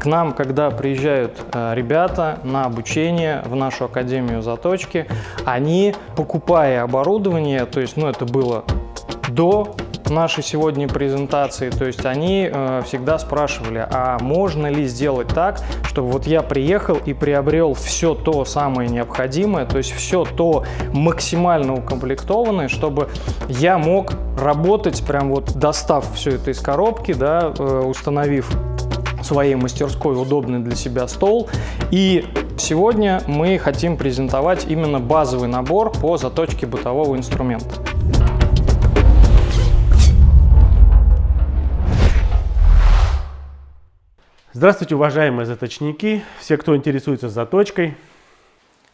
К нам, когда приезжают э, ребята на обучение в нашу Академию заточки, они, покупая оборудование, то есть, ну, это было до нашей сегодня презентации, то есть они э, всегда спрашивали, а можно ли сделать так, чтобы вот я приехал и приобрел все то самое необходимое, то есть все то максимально укомплектованное, чтобы я мог работать, прям вот достав все это из коробки, да, э, установив своей мастерской удобный для себя стол. И сегодня мы хотим презентовать именно базовый набор по заточке бытового инструмента. Здравствуйте, уважаемые заточники, все, кто интересуется заточкой.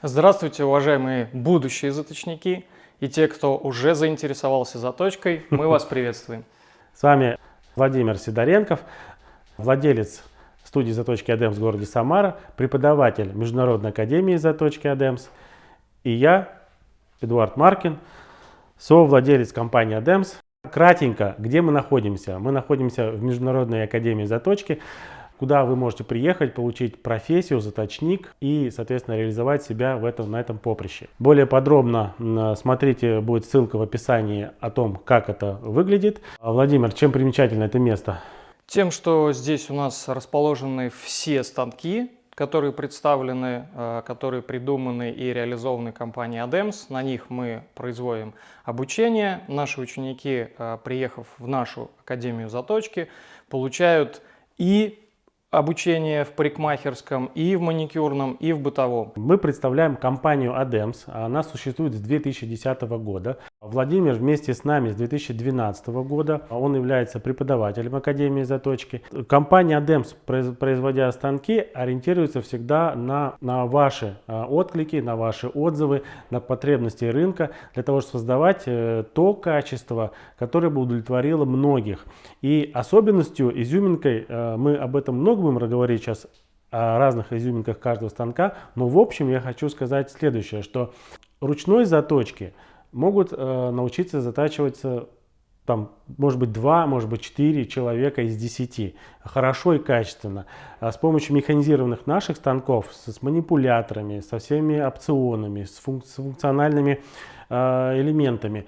Здравствуйте, уважаемые будущие заточники и те, кто уже заинтересовался заточкой, мы вас приветствуем. С вами Владимир Сидоренков, владелец студии заточки Адемс в городе Самара, преподаватель Международной академии заточки Адемс и я, Эдуард Маркин, совладелец компании Адемс. Кратенько, где мы находимся? Мы находимся в Международной академии заточки куда вы можете приехать, получить профессию, заточник и, соответственно, реализовать себя в этом, на этом поприще. Более подробно смотрите, будет ссылка в описании о том, как это выглядит. Владимир, чем примечательно это место? Тем, что здесь у нас расположены все станки, которые представлены, э, которые придуманы и реализованы компанией ADEMS. На них мы производим обучение. Наши ученики, э, приехав в нашу Академию заточки, получают и обучение в парикмахерском, и в маникюрном, и в бытовом. Мы представляем компанию ADEMS. Она существует с 2010 года. Владимир вместе с нами с 2012 года. Он является преподавателем Академии заточки. Компания ADEMS, производя станки, ориентируется всегда на, на ваши а, отклики, на ваши отзывы, на потребности рынка, для того, чтобы создавать э, то качество, которое бы удовлетворило многих. И особенностью, изюминкой, э, мы об этом много будем говорить сейчас, о разных изюминках каждого станка, но в общем я хочу сказать следующее, что ручной заточки – могут э, научиться затачиваться там, может быть, два, может быть, четыре человека из десяти. Хорошо и качественно. А с помощью механизированных наших станков, с, с манипуляторами, со всеми опционами, с, функ с функциональными э, элементами,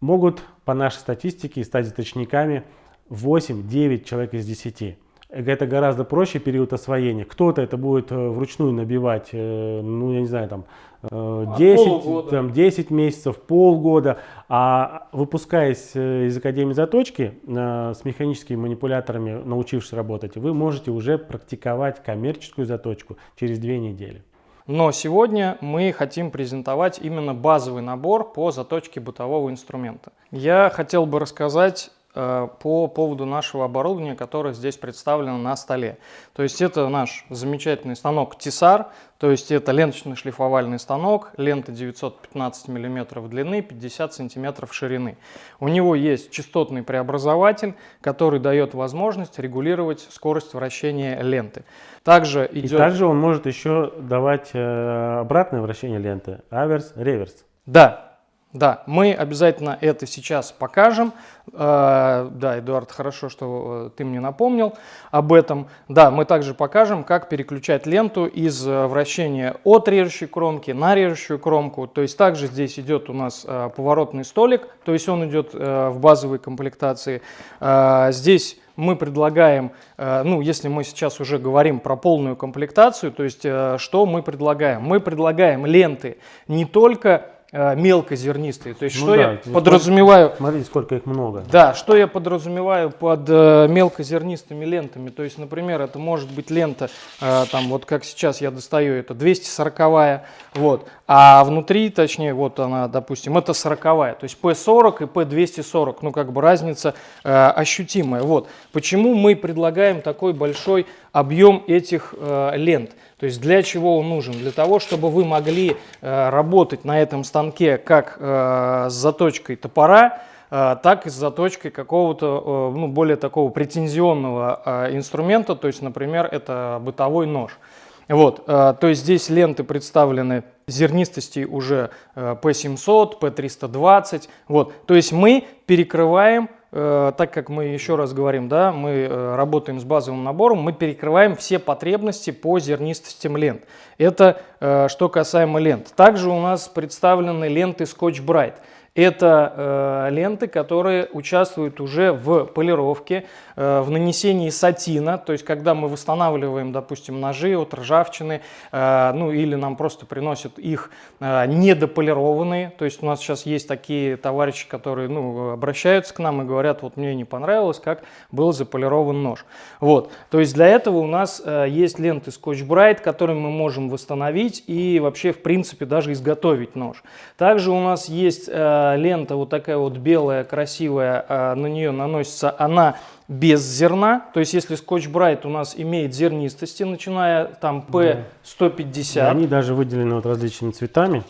могут, по нашей статистике, стать заточниками 8-9 человек из 10 это гораздо проще период освоения. Кто-то это будет э, вручную набивать, э, ну, я не знаю, там, 10, э, там, 10 месяцев, полгода, а выпускаясь из Академии заточки с механическими манипуляторами, научившись работать, вы можете уже практиковать коммерческую заточку через две недели. Но сегодня мы хотим презентовать именно базовый набор по заточке бытового инструмента. Я хотел бы рассказать по поводу нашего оборудования, которое здесь представлено на столе. То есть это наш замечательный станок Тисар, то есть это ленточный шлифовальный станок, лента 915 мм длины, 50 см ширины. У него есть частотный преобразователь, который дает возможность регулировать скорость вращения ленты. Также идет... И также он может еще давать э, обратное вращение ленты, аверс, реверс. Да, да, мы обязательно это сейчас покажем. А, да, Эдуард, хорошо, что э, ты мне напомнил об этом. Да, мы также покажем, как переключать ленту из э, вращения от режущей кромки на режущую кромку. То есть также здесь идет у нас э, поворотный столик, то есть он идет в базовой комплектации. Здесь мы предлагаем, ну, если мы сейчас уже говорим про полную комплектацию, то есть что мы предлагаем? Мы предлагаем ленты не только Э, мелкозернистые. То есть ну что да, я подразумеваю... Смотрите, сколько их много. Да, что я подразумеваю под э, мелкозернистыми лентами. То есть, например, это может быть лента, э, там вот как сейчас я достаю, это 240 вот, а внутри, точнее, вот она, допустим, это 40 то есть P40 и P240, ну как бы разница э, ощутимая. Вот. Почему мы предлагаем такой большой объем этих э, лент? То есть для чего он нужен? Для того, чтобы вы могли э, работать на этом станке как э, с заточкой топора, э, так и с заточкой какого-то ну, более такого претензионного инструмента, то есть, например, это бытовой нож. Вот, то есть здесь ленты представлены зернистости уже P700, P320. Вот, то есть мы перекрываем э, так как мы еще раз говорим, да, мы э, работаем с базовым набором, мы перекрываем все потребности по зернистостям лент. Это э, что касаемо лент. Также у нас представлены ленты Scotch Bright. Это э, ленты, которые участвуют уже в полировке, э, в нанесении сатина, то есть когда мы восстанавливаем, допустим, ножи от ржавчины, э, ну или нам просто приносят их э, недополированные, то есть у нас сейчас есть такие товарищи, которые ну, обращаются к нам и говорят, вот мне не понравилось, как был заполирован нож. Вот, то есть для этого у нас э, есть ленты Scotch Bright, которые мы можем восстановить и вообще в принципе даже изготовить нож. Также у нас есть э, лента вот такая вот белая, красивая, а, на нее наносится она без зерна. То есть если скотч Брайт у нас имеет зернистости, начиная там P150. Да, они даже выделены вот различными цветами.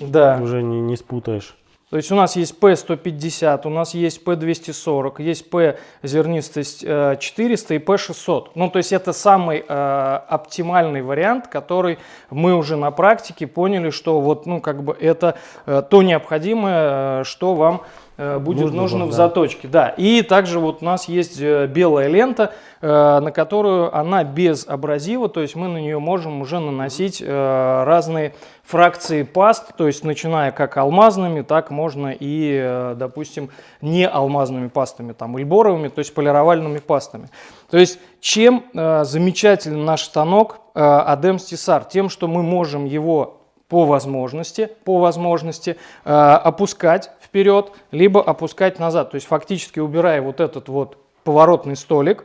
Да. Уже не, не спутаешь. То есть у нас есть P150, у нас есть P240, есть P зернистость 400 и P600. Ну, то есть это самый э, оптимальный вариант, который мы уже на практике поняли, что вот, ну, как бы это э, то необходимое, э, что вам Э, будет нужно, нужно в да. заточке. Да. И также вот у нас есть э, белая лента, э, на которую она без абразива, то есть мы на нее можем уже наносить разные фракции паст, то есть начиная как алмазными, так можно и, допустим, не алмазными пастами, там, ильборовыми, то есть полировальными пастами. То есть чем замечателен наш станок Adem Stisar? Тем, что мы можем его по возможности, по возможности э, опускать вперед, либо опускать назад. То есть фактически убирая вот этот вот поворотный столик,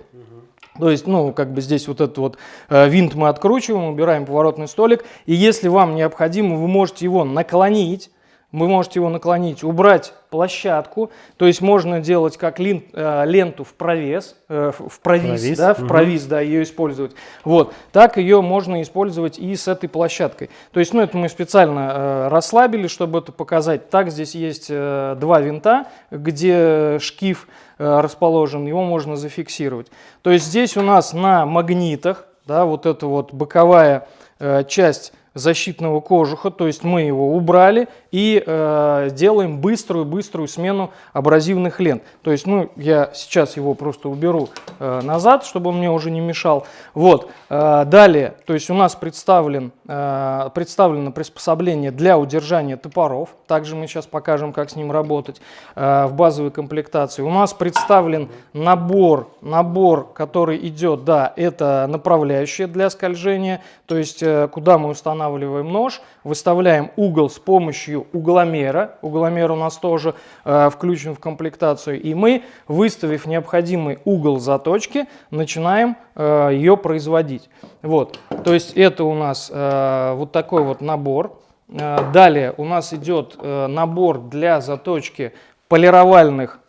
то есть, ну, как бы здесь вот этот вот э, винт мы откручиваем, убираем поворотный столик. И если вам необходимо, вы можете его наклонить, вы можете его наклонить, убрать площадку, то есть можно делать как лин, э, ленту в провес, э, в провис, провис. да, в угу. провис, да, ее использовать. Вот, так ее можно использовать и с этой площадкой. То есть, ну, это мы специально э, расслабили, чтобы это показать. Так, здесь есть э, два винта, где шкив э, расположен, его можно зафиксировать. То есть здесь у нас на магнитах, да, вот эта вот боковая э, часть защитного кожуха, то есть мы его убрали и э, делаем быструю-быструю смену абразивных лент. То есть, ну, я сейчас его просто уберу э, назад, чтобы он мне уже не мешал. Вот, э, далее, то есть у нас представлен, э, представлено приспособление для удержания топоров, также мы сейчас покажем, как с ним работать э, в базовой комплектации. У нас представлен набор, набор, который идет, да, это направляющее для скольжения, то есть э, куда мы устанавливаем устанавливаем нож, выставляем угол с помощью угломера. Угломер у нас тоже э, включен в комплектацию. И мы, выставив необходимый угол заточки, начинаем э, ее производить. Вот. То есть это у нас э, вот такой вот набор. Э, далее у нас идет э, набор для заточки полировальных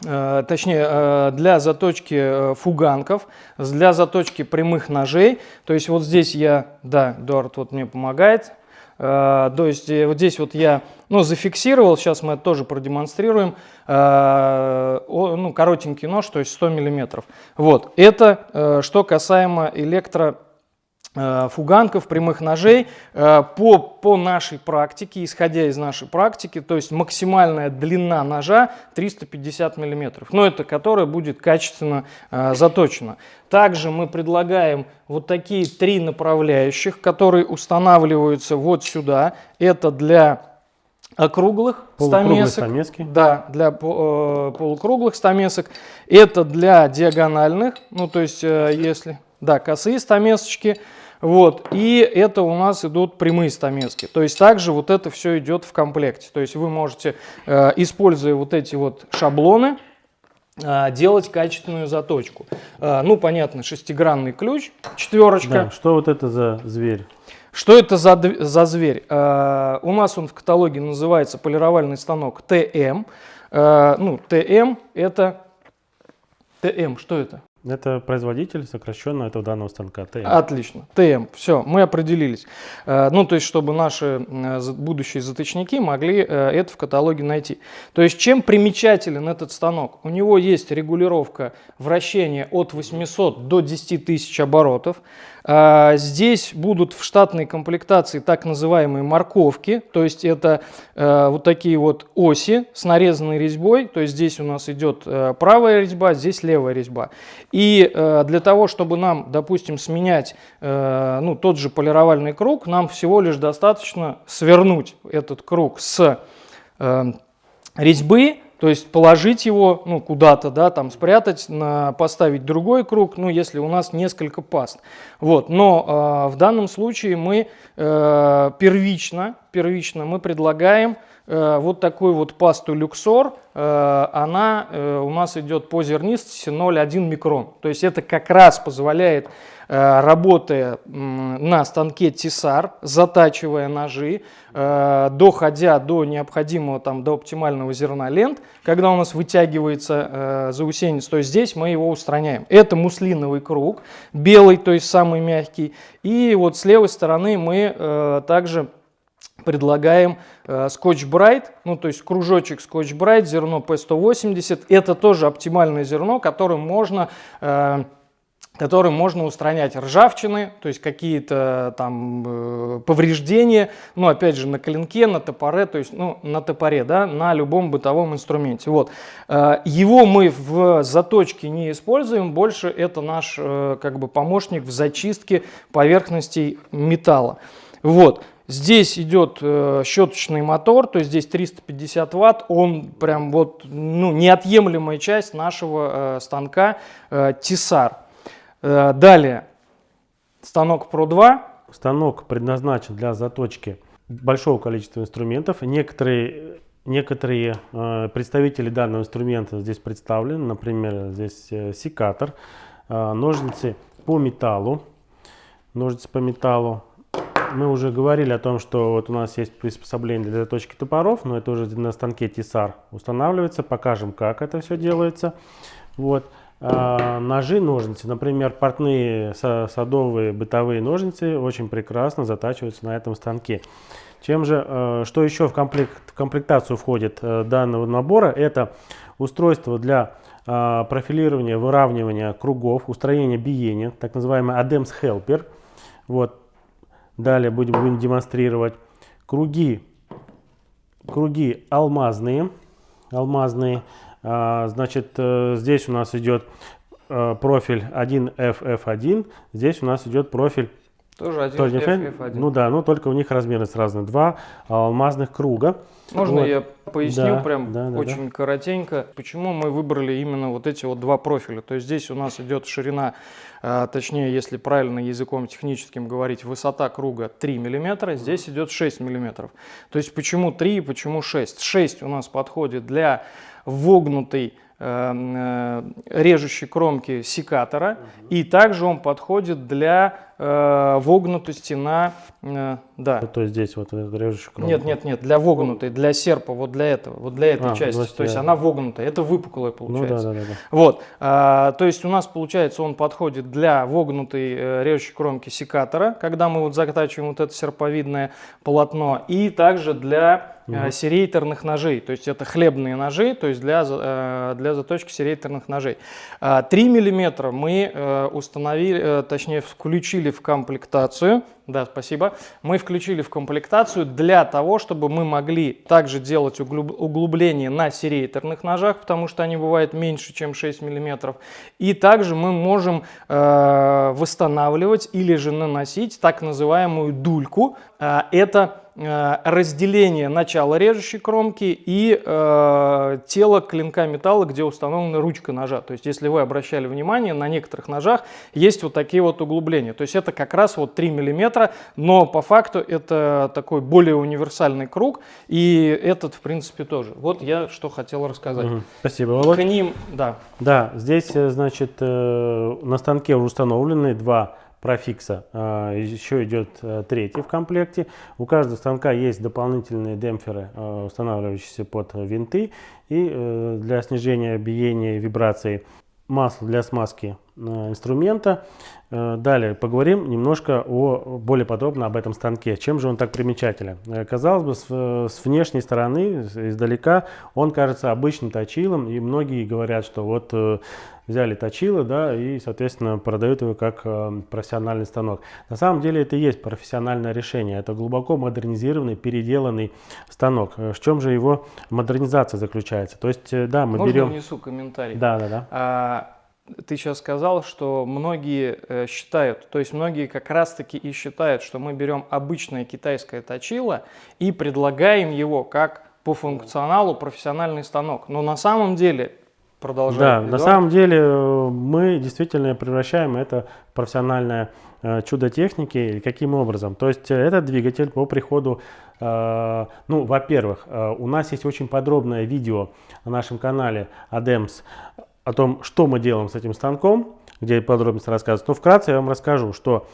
точнее э, для заточки э, фуганков, для заточки прямых ножей. То есть вот здесь я, да, Эдуард вот мне помогает. То есть вот здесь вот я ну, зафиксировал, сейчас мы это тоже продемонстрируем, ну, коротенький нож, то есть 100 миллиметров. Вот, это что касаемо электро Э, фуганков, прямых ножей э, по, по нашей практике, исходя из нашей практики, то есть максимальная длина ножа 350 миллиметров, но это которая будет качественно э, заточена. Также мы предлагаем вот такие три направляющих, которые устанавливаются вот сюда. Это для округлых стамесок. стамески. Да, для полукруглых стамесок. Это для диагональных, ну то есть если... Да, косые стамесочки. Вот, и это у нас идут прямые стамески. То есть также вот это все идет в комплекте. То есть вы можете, э, используя вот эти вот шаблоны, э, делать качественную заточку. Э, ну, понятно, шестигранный ключ, четверочка. Да, что вот это за зверь? Что это за, за зверь? У нас он в каталоге называется полировальный станок ТМ. Ну, ТМ это... ТМ, что это? Это производитель сокращенно этого данного станка ТМ. Отлично. ТМ. Все, мы определились. Э, ну, то есть, чтобы наши э, будущие заточники могли э, это в каталоге найти. То есть, чем примечателен этот станок? У него есть регулировка вращения от 800 до 10 тысяч оборотов. Здесь будут в штатной комплектации так называемые морковки, то есть это вот такие вот оси с нарезанной резьбой, то есть здесь у нас идет правая резьба, здесь левая резьба. И э, для того, чтобы нам, допустим, сменять э, ну, тот же полировальный круг, нам всего лишь достаточно свернуть этот круг с э, резьбы, то есть положить его ну, куда-то, да, там спрятать, на, поставить другой круг, ну, если у нас несколько паст. Вот. Но э, в данном случае мы э, первично, первично мы предлагаем вот такую вот пасту люксор. Э, она э, у нас идет по зернистости 0,1 микрон. То есть это как раз позволяет э, работая на станке тесар, затачивая ножи, э, доходя до необходимого, там, до оптимального зерна лент, когда у нас вытягивается э, заусенец, то есть здесь мы его устраняем. Это муслиновый круг, белый, то есть самый мягкий. И вот с левой стороны мы э, также предлагаем э, Scotch Bright, ну то есть кружочек Scotch Bright, зерно P180. Это тоже оптимальное зерно, которым можно, э, которым можно устранять ржавчины, то есть какие-то там э, повреждения, ну опять же на клинке, на топоре, то есть ну на топоре, да, на любом бытовом инструменте. Вот. Э, его мы в заточке не используем, больше это наш э, как бы помощник в зачистке поверхностей металла. Вот. Здесь идет э, щеточный мотор, то есть здесь 350 ватт, он прям вот ну, неотъемлемая часть нашего э, станка э, Тесар. Э, далее, станок Pro 2. Станок предназначен для заточки большого количества инструментов. Некоторые, некоторые э, представители данного инструмента здесь представлены. Например, здесь э, секатор, э, ножницы по металлу. Ножницы по металлу. Мы уже говорили о том, что вот у нас есть приспособление для заточки топоров, но это уже на станке Тесар устанавливается. Покажем, как это все делается. Вот. А, ножи, ножницы, например, портные са- садовые бытовые ножницы очень прекрасно затачиваются на этом станке. Чем же, э, что еще в, комплект, в комплектацию входит э, данного набора, это устройство для э, профилирования, выравнивания кругов, устроения биения, так называемый ADEMS Helper. Вот. Далее будем, будем демонстрировать. Круги, круги алмазные, алмазные. А, Значит, э, здесь у нас идет э, профиль 1FF1, здесь у нас идет профиль Тоже один тоже F, фэн- F1. Ну да, но только у них размерность разные. Два алмазных круга. Можно Вот. я поясню Да, прям да, да, очень коротенько, почему мы выбрали именно вот эти вот два профиля. То есть здесь у нас идет ширина, а, точнее, если правильно языком техническим говорить, высота круга 3 мм, здесь идет 6 мм. То есть почему 3 и почему 6? 6 у нас подходит для вогнутой э, э, режущей кромки секатора, и также он подходит для э, вогнутости на... э, да, Вот, то есть здесь вот режущий кромку. нет, нет, нет, для вогнутой, для серпа, вот для этого, вот для этой А, части. значит, То есть я- она вогнутая, это выпуклая Ну получается. да, да, да. да. Вот, а, то есть у нас получается он подходит для вогнутой э, режущей кромки секатора, когда мы вот затачиваем вот это серповидное полотно, и также для э, серейторных ножей, то есть это хлебные ножи, то есть для, э, для заточки серейторных ножей. А, 3 миллиметра мы э, установили, э, точнее включили в комплектацию, да, спасибо, мы включили в комплектацию для того, чтобы мы могли также делать углуб- углубление на серейторных ножах, потому что они бывают меньше, чем 6 миллиметров. И также мы можем э, восстанавливать или же наносить так называемую дульку. Э, это разделение начала режущей кромки и э, тело клинка металла, где установлена ручка ножа. То есть, если вы обращали внимание, на некоторых ножах есть вот такие вот углубления. То есть, это как раз вот 3 миллиметра, но по факту это такой более универсальный круг, и этот, в принципе, тоже. Вот я что хотел рассказать. Мгм. Спасибо, Володь. К ним, да, Да, здесь, э, значит, э, на станке уже установлены два профикса. А, Еще идет э, третий в комплекте. У каждого станка есть дополнительные демпферы, э, устанавливающиеся под винты. И э, для снижения биения и вибрации масло для смазки инструмента. Далее поговорим немножко о, более подробно об этом станке. Чем же он так примечателен? Казалось бы, с, с внешней стороны, издалека, он кажется обычным точилом, и многие говорят, что вот взяли точило, да, и, соответственно, продают его как э, профессиональный станок. На самом деле это и есть профессиональное решение. Это глубоко модернизированный, переделанный станок. Э, в чем же его модернизация заключается? То есть, э, да, мы Можно берем... внесу комментарий? Да, да, да. А, ты сейчас сказал, что многие э, считают, то есть многие как раз-таки и считают, что мы берем обычное китайское точило и предлагаем его как по функционалу профессиональный станок. Но на самом деле Продолжаем. Да, на самом деле э, мы действительно превращаем это в профессиональное э, чудо техники. Каким образом? То есть этот двигатель по приходу, ну, во-первых, у нас есть очень подробное видео на нашем канале ADEMS о том, что мы делаем с этим станком, где подробности рассказывают. Но вкратце я вам расскажу, что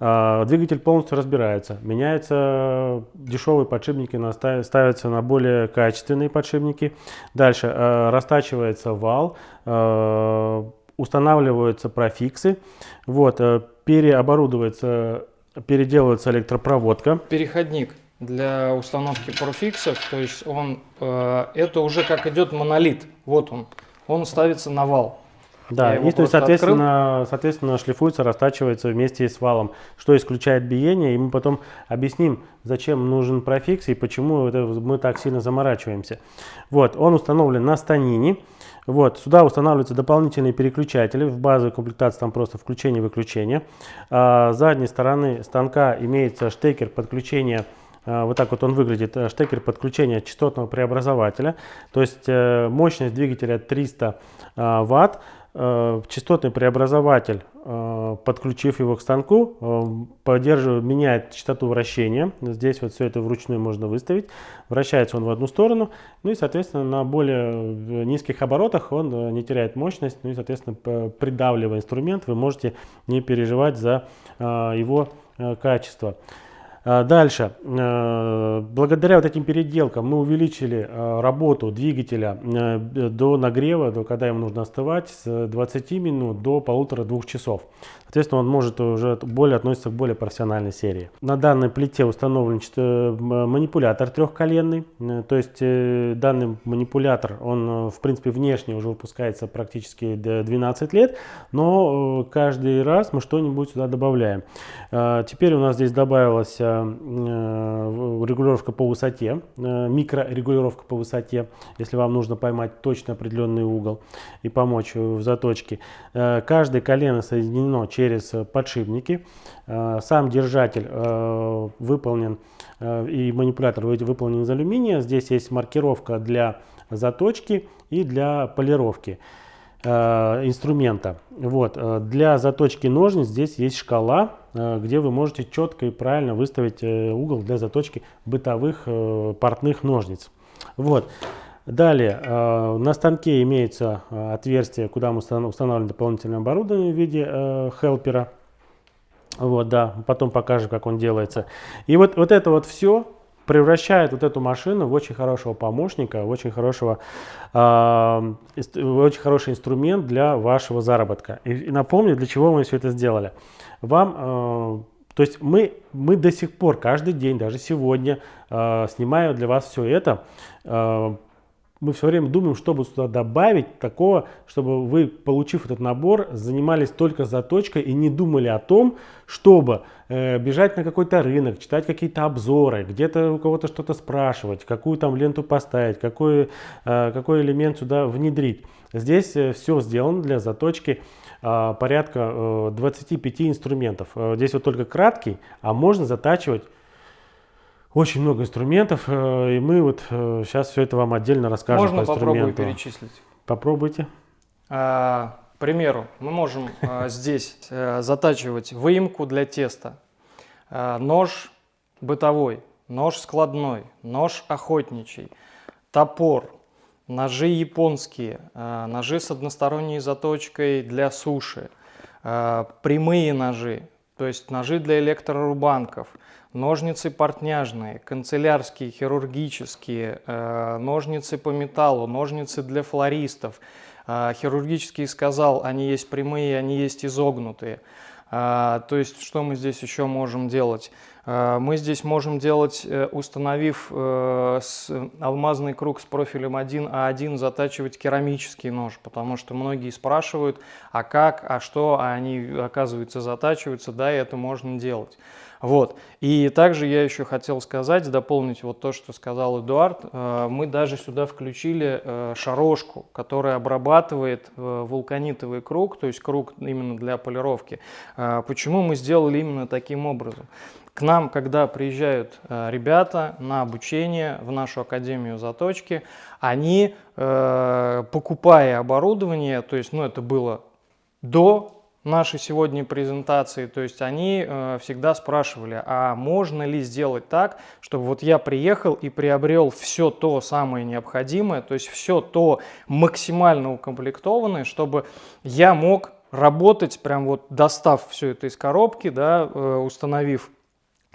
а, двигатель полностью разбирается, меняются дешевые подшипники, ставятся на более качественные подшипники. Дальше а, растачивается вал, а, устанавливаются профиксы, вот, переоборудуется, переделывается электропроводка. Переходник для установки профиксов, то есть он, это уже как идет монолит, вот он, он ставится на вал. Да, и то есть, соответственно, соответственно, шлифуется, растачивается вместе с валом, что исключает биение, и мы потом объясним, зачем нужен профикс и почему это мы так сильно заморачиваемся. Вот, он установлен на станине. Вот, сюда устанавливаются дополнительные переключатели, в базовой комплектации там просто включение-выключение. А, с задней стороны станка имеется штекер подключения вот так вот он выглядит, э, штекер подключения частотного преобразователя. То есть э, мощность двигателя 300 а, ватт. Э, частотный преобразователь, э, подключив его к станку, э, поддерживает, меняет частоту вращения. Здесь вот все это вручную можно выставить. Вращается он в одну сторону. Ну и, соответственно, на более низких оборотах он не теряет мощность. Ну и, соответственно, придавливая инструмент, вы можете не переживать за его качество. А, дальше. А, благодаря вот этим переделкам мы увеличили а, работу двигателя до нагрева, до когда ему нужно остывать, с 20 минут до полутора-двух часов. Соответственно, он может уже более относиться к более профессиональной серии. На данной плите установлен манипулятор трехколенный. Э, то есть э, данный манипулятор, он э, в принципе внешне уже выпускается практически 12 лет, но каждый раз мы что-нибудь сюда добавляем. Теперь у нас здесь добавилась регулировка по высоте, микрорегулировка по высоте, если вам нужно поймать точно определенный угол и помочь в заточке. Каждое колено соединено через э, подшипники. Э, сам держатель э, выполнен и манипулятор выполнен из алюминия. Здесь есть маркировка для заточки и для полировки инструмента. Вот. Для заточки ножниц здесь есть шкала, где вы можете четко и правильно выставить угол для заточки бытовых портных ножниц. Вот. Далее, э, на станке имеется э, отверстие, куда мы устанавливаем дополнительное оборудование в виде э, хелпера. Вот, да, потом покажем, как он делается. И вот, вот это вот все превращает вот эту машину в очень хорошего помощника, в очень, хорошего, э, очень хороший инструмент для вашего заработка. И, и напомню, для чего мы все это сделали. Вам, э, то есть мы, мы до сих пор, каждый день, даже сегодня, э, снимаю для вас все это, э, мы все время думаем, что бы сюда добавить такого, чтобы вы, получив этот набор, занимались только заточкой и не думали о том, чтобы э, бежать на какой-то рынок, читать какие-то обзоры, где-то у кого-то что-то спрашивать, какую там ленту поставить, какой, э, какой элемент сюда внедрить. Здесь э, все сделано для заточки э, порядка э, 25 инструментов. Э, здесь вот только краткий, а можно затачивать очень много инструментов, э, и мы вот сейчас э, все это вам отдельно расскажем Можно по попробую перечислить? Попробуйте. А, к примеру, мы можем а, здесь затачивать выемку для теста, нож бытовой, нож складной, нож охотничий, топор, ножи японские, ножи с односторонней заточкой для суши, прямые ножи, то есть ножи для электрорубанков – ножницы портняжные, канцелярские, хирургические, э, ножницы по металлу, ножницы для флористов, А, хирургический сказал, они есть прямые, они есть изогнутые. А, то есть, что мы здесь еще можем делать? Мы здесь можем делать, э, установив э, алмазный круг с профилем 1А1, затачивать керамический нож, потому что многие спрашивают, а как, а что, а они, оказывается, затачиваются, да, и это можно делать. Вот. И также я еще хотел сказать, дополнить вот то, что сказал Эдуард. Э, мы даже сюда включили шарошку, которая обрабатывает вулканитовый круг, то есть круг именно для полировки. Почему мы сделали именно таким образом? К нам, когда приезжают э, ребята на обучение в нашу Академию заточки, они, э, покупая оборудование, то есть, ну, это было до нашей сегодня презентации, то есть они э, всегда спрашивали, а можно ли сделать так, чтобы вот я приехал и приобрел все то самое необходимое, то есть все то максимально укомплектованное, чтобы я мог работать, прям вот достав все это из коробки, да, э, установив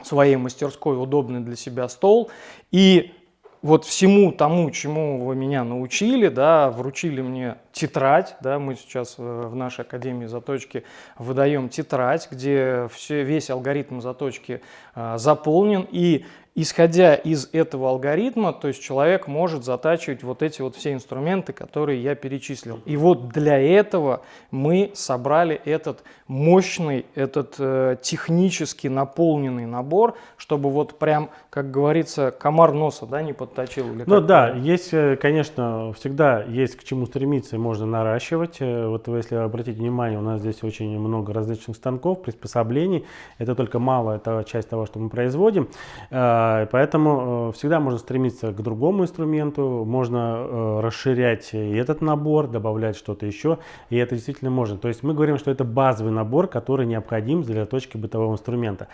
своей мастерской удобный для себя стол. И вот всему тому, чему вы меня научили, да, вручили мне тетрадь, да, мы сейчас э, в нашей Академии заточки выдаем тетрадь, где все, весь алгоритм заточки а, заполнен, и исходя из этого алгоритма, то есть человек может затачивать вот эти вот все инструменты, которые я перечислил. И вот для этого мы собрали этот мощный, этот э, технически наполненный набор, чтобы вот прям, как говорится, комар носа да, не подточил. Ну да, есть, э, конечно, всегда есть к чему стремиться, можно наращивать. Э, вот если обратить внимание, у нас здесь очень много различных станков, приспособлений. Это только малая это часть того, что мы производим. Э, поэтому всегда можно стремиться к другому инструменту, можно расширять и этот набор, добавлять что-то еще, и это действительно можно. То есть мы говорим, что это базовый набор, который необходим для точки бытового инструмента.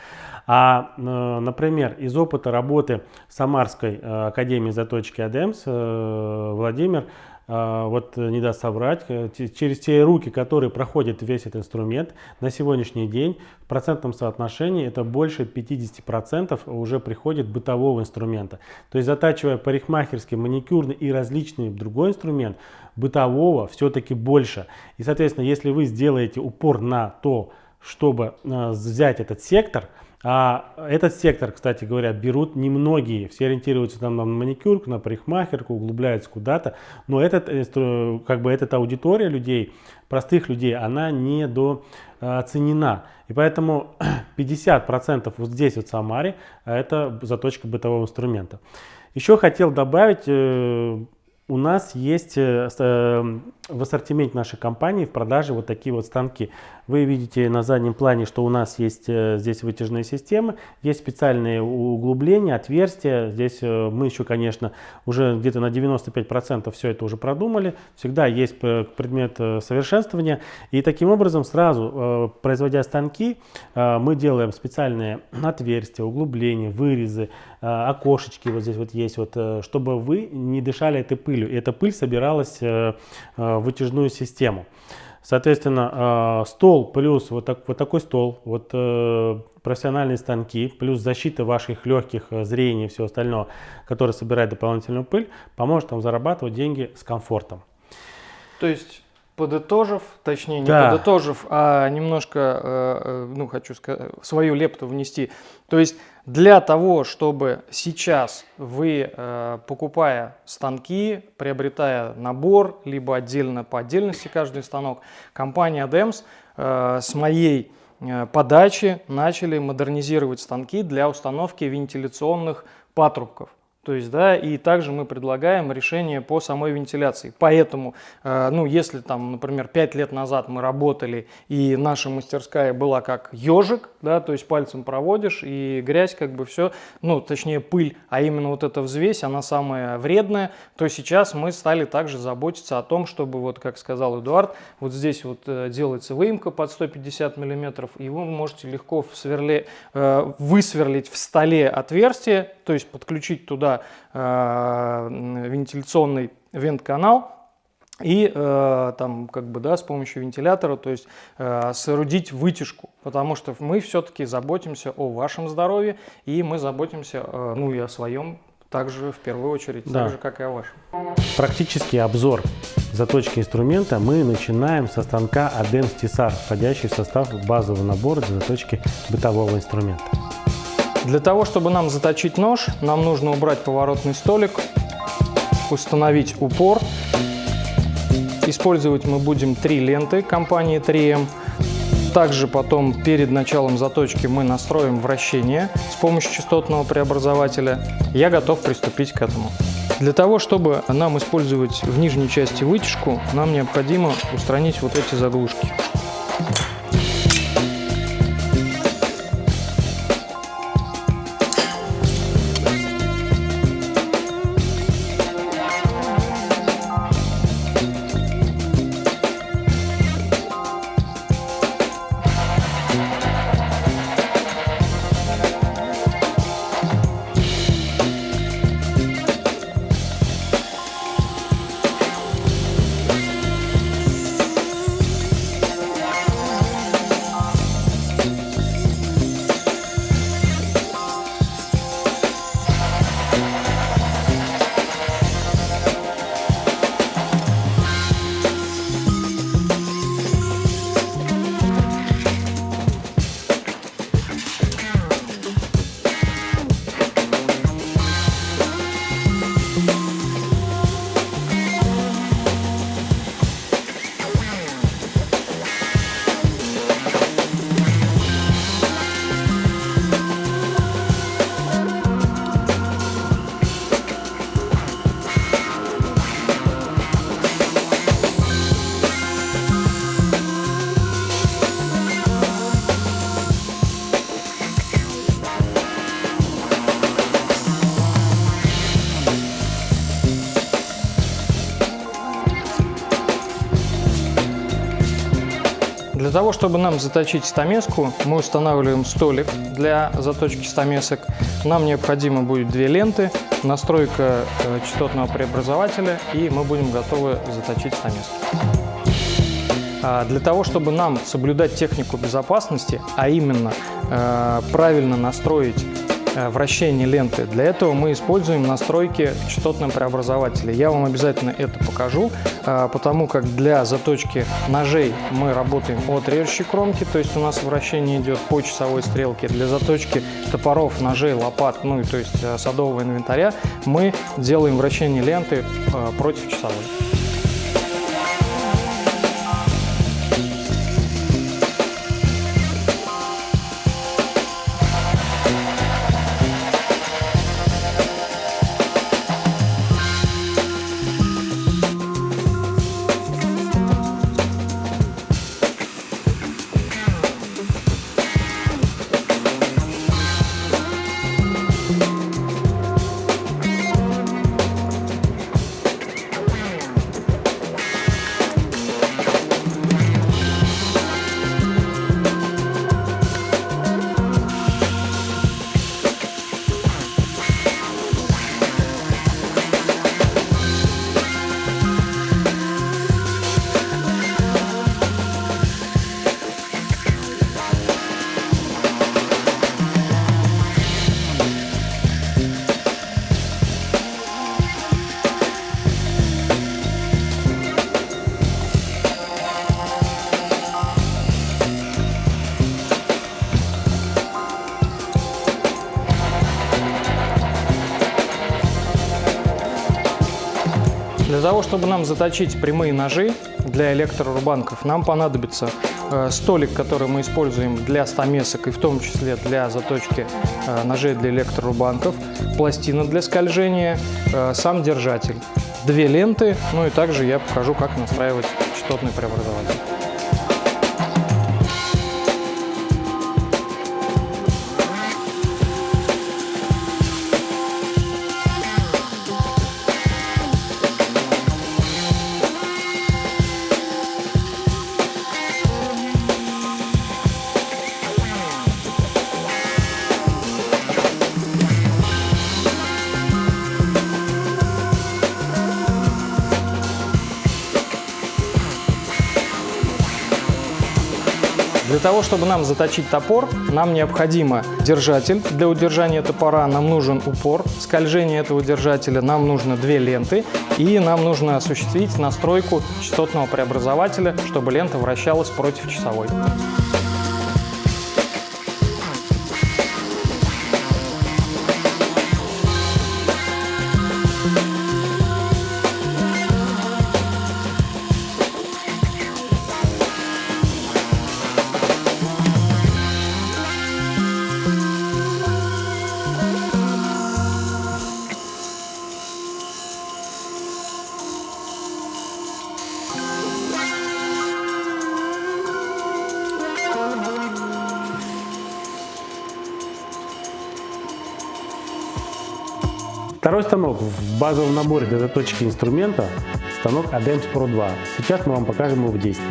А, э, например, из опыта работы Самарской э, академии заточки э, Владимир вот не даст соврать, через те руки, которые проходит весь этот инструмент, на сегодняшний день в процентном соотношении это больше 50% уже приходит бытового инструмента. То есть затачивая парикмахерский, маникюрный и различный другой инструмент, бытового все-таки больше. И, соответственно, если вы сделаете упор на то, чтобы э, взять этот сектор, а этот сектор, кстати говоря, берут немногие. Все ориентируются там на маникюрку, на парикмахерку, углубляются куда-то. Но этот, э, как бы эта аудитория людей, простых людей, она не недооценена. И поэтому 50% вот здесь вот в Самаре это заточка бытового инструмента. Еще хотел добавить, э, у нас есть э, в ассортименте нашей компании в продаже вот такие вот станки. Вы видите на заднем плане, что у нас есть э, здесь вытяжные системы, есть специальные углубления, отверстия. Здесь э, мы еще, конечно, уже где-то на 95% все это уже продумали. Всегда есть предмет совершенствования. И таким образом сразу, производя станки, мы делаем специальные отверстия, углубления, вырезы, окошечки вот здесь вот есть, вот, чтобы вы не дышали этой пылью. И эта пыль собиралась вытяжную систему. Соответственно, э, стол плюс вот, так, вот такой стол, вот э, профессиональные станки, плюс защита ваших легких, э, зрения и все остальное, которое собирает дополнительную пыль, поможет вам зарабатывать деньги с комфортом. То есть подытожив, точнее не да. подытожив, а немножко, ну хочу сказать, свою лепту внести. То есть для того, чтобы сейчас вы, э, покупая станки, приобретая набор, либо отдельно по отдельности каждый станок, компания DEMS э, с моей э, подачи начали модернизировать станки для установки вентиляционных патрубков. То есть, да, и также мы предлагаем решение по самой вентиляции. Поэтому, э, ну, если там, например, 5 лет назад мы работали, и наша мастерская была как ежик, да, то есть пальцем проводишь, и грязь как бы все, ну, точнее пыль, а именно вот эта взвесь, она самая вредная, то сейчас мы стали также заботиться о том, чтобы, вот как сказал Эдуард, вот здесь вот э, делается выемка под 150 миллиметров, и вы можете легко в сверле, э, высверлить в столе отверстие, то есть подключить туда э, вентиляционный вент-канал и э, там как бы да с помощью вентилятора то есть э, соорудить вытяжку потому что мы все-таки заботимся о вашем здоровье и мы заботимся э, ну и о своем также в первую очередь, Да. так же, как и о вашем. Практический обзор заточки инструмента мы начинаем со станка ADEMS TESAR, входящий в состав базового набора для заточки бытового инструмента. Для того, чтобы нам заточить нож, нам нужно убрать поворотный столик, установить упор. Использовать мы будем три ленты компании 3M. Также потом перед началом заточки мы настроим вращение с помощью частотного преобразователя. Я готов приступить к этому. Для того, чтобы нам использовать в нижней части вытяжку, нам необходимо устранить вот эти заглушки. Того, чтобы нам заточить стамеску, мы устанавливаем столик для заточки стамесок. Нам необходимо будет две ленты, настройка э, частотного преобразователя, и мы будем готовы заточить стамеску. А, Для того, чтобы нам соблюдать технику безопасности, а именно э, правильно настроить вращение ленты, для этого мы используем настройки в частотном преобразователе. Я вам обязательно это покажу, э, потому как для заточки ножей мы работаем от режущей кромки, то есть у нас вращение идет по часовой стрелке. Для заточки топоров, ножей, лопат, ну и то есть э, садового инвентаря мы делаем вращение ленты э, против часовой. Чтобы нам заточить прямые ножи для электрорубанков, нам понадобится э, столик, который мы используем для стамесок и в том числе для заточки э, ножей для электрорубанков, пластина для скольжения, э, сам держатель, две ленты, ну и также я покажу, как настраивать частотный преобразователь. Того, чтобы нам заточить топор, нам необходимо держатель. Для удержания топора нам нужен упор, скольжение этого держателя, нам нужно две ленты и нам нужно осуществить настройку частотного преобразователя, чтобы лента вращалась против часовой. Станок в базовом наборе для заточки инструмента – станок ADEMS Pro 2. Сейчас мы вам покажем его в действии.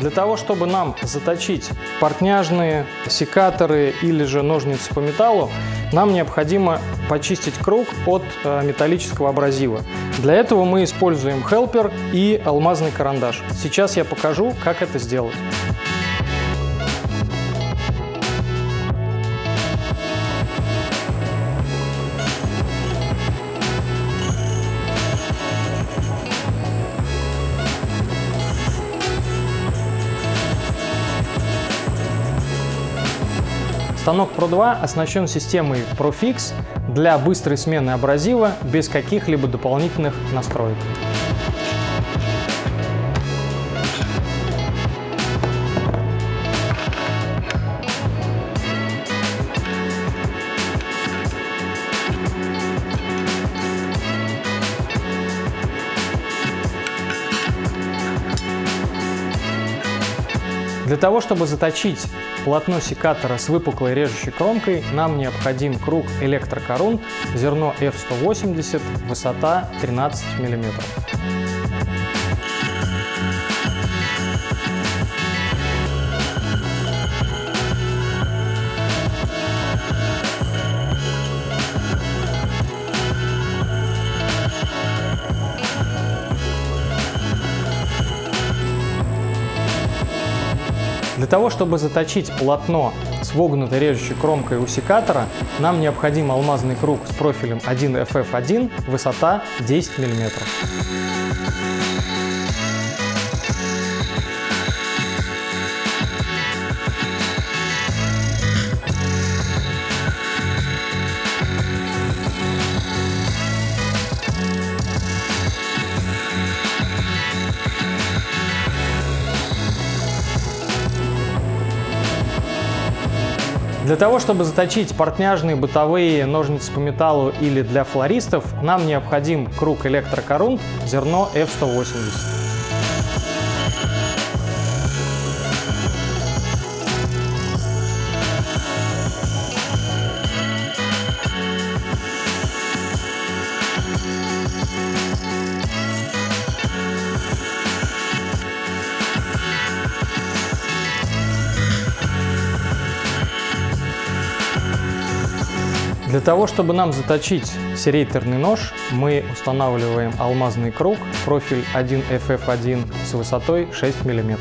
Для того, чтобы нам заточить портняжные, секаторы или же ножницы по металлу, нам необходимо почистить круг от э, металлического абразива. Для этого мы используем хелпер и алмазный карандаш. Сейчас я покажу, как это сделать. Станок Pro 2 оснащен системой ProFix для быстрой смены абразива без каких-либо дополнительных настроек. Для того, чтобы заточить полотно секатора с выпуклой режущей кромкой, нам необходим круг электрокорунт, зерно F180, высота 13 мм. Того, чтобы заточить полотно с вогнутой режущей кромкой у нам необходим алмазный круг с профилем 1FF1, высота 10 мм. Для того, чтобы заточить портняжные бытовые ножницы по металлу или для флористов, нам необходим круг электрокорунт зерно F180. Для того, чтобы нам заточить серейтерный нож, мы устанавливаем алмазный круг, профиль 1FF1 с высотой 6 мм.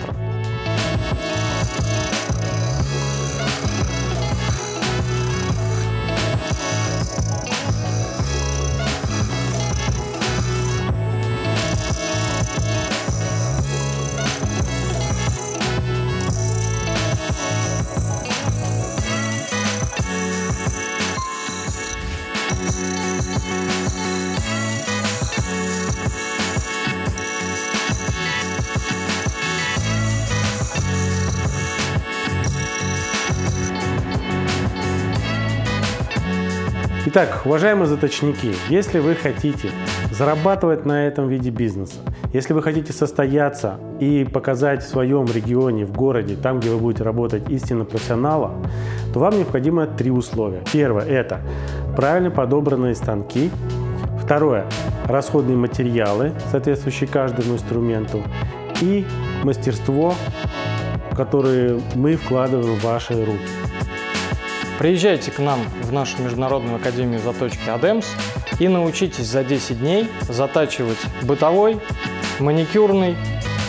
Итак, уважаемые заточники, если вы хотите зарабатывать на этом виде бизнеса, если вы хотите состояться и показать в своем регионе, в городе, там, где вы будете работать истинно профессионала, то вам необходимо три условия. Первое – это правильно подобранные станки. Второе – расходные материалы, соответствующие каждому инструменту. И мастерство, которое мы вкладываем в ваши руки. Приезжайте к нам в нашу Международную Академию заточки ADEMS и научитесь за 10 дней затачивать бытовой, маникюрный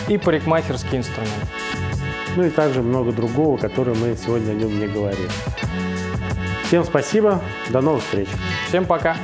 и парикмахерский инструмент. ну и также много другого, которое мы сегодня о нем не говорили. Всем спасибо, до новых встреч. Всем пока.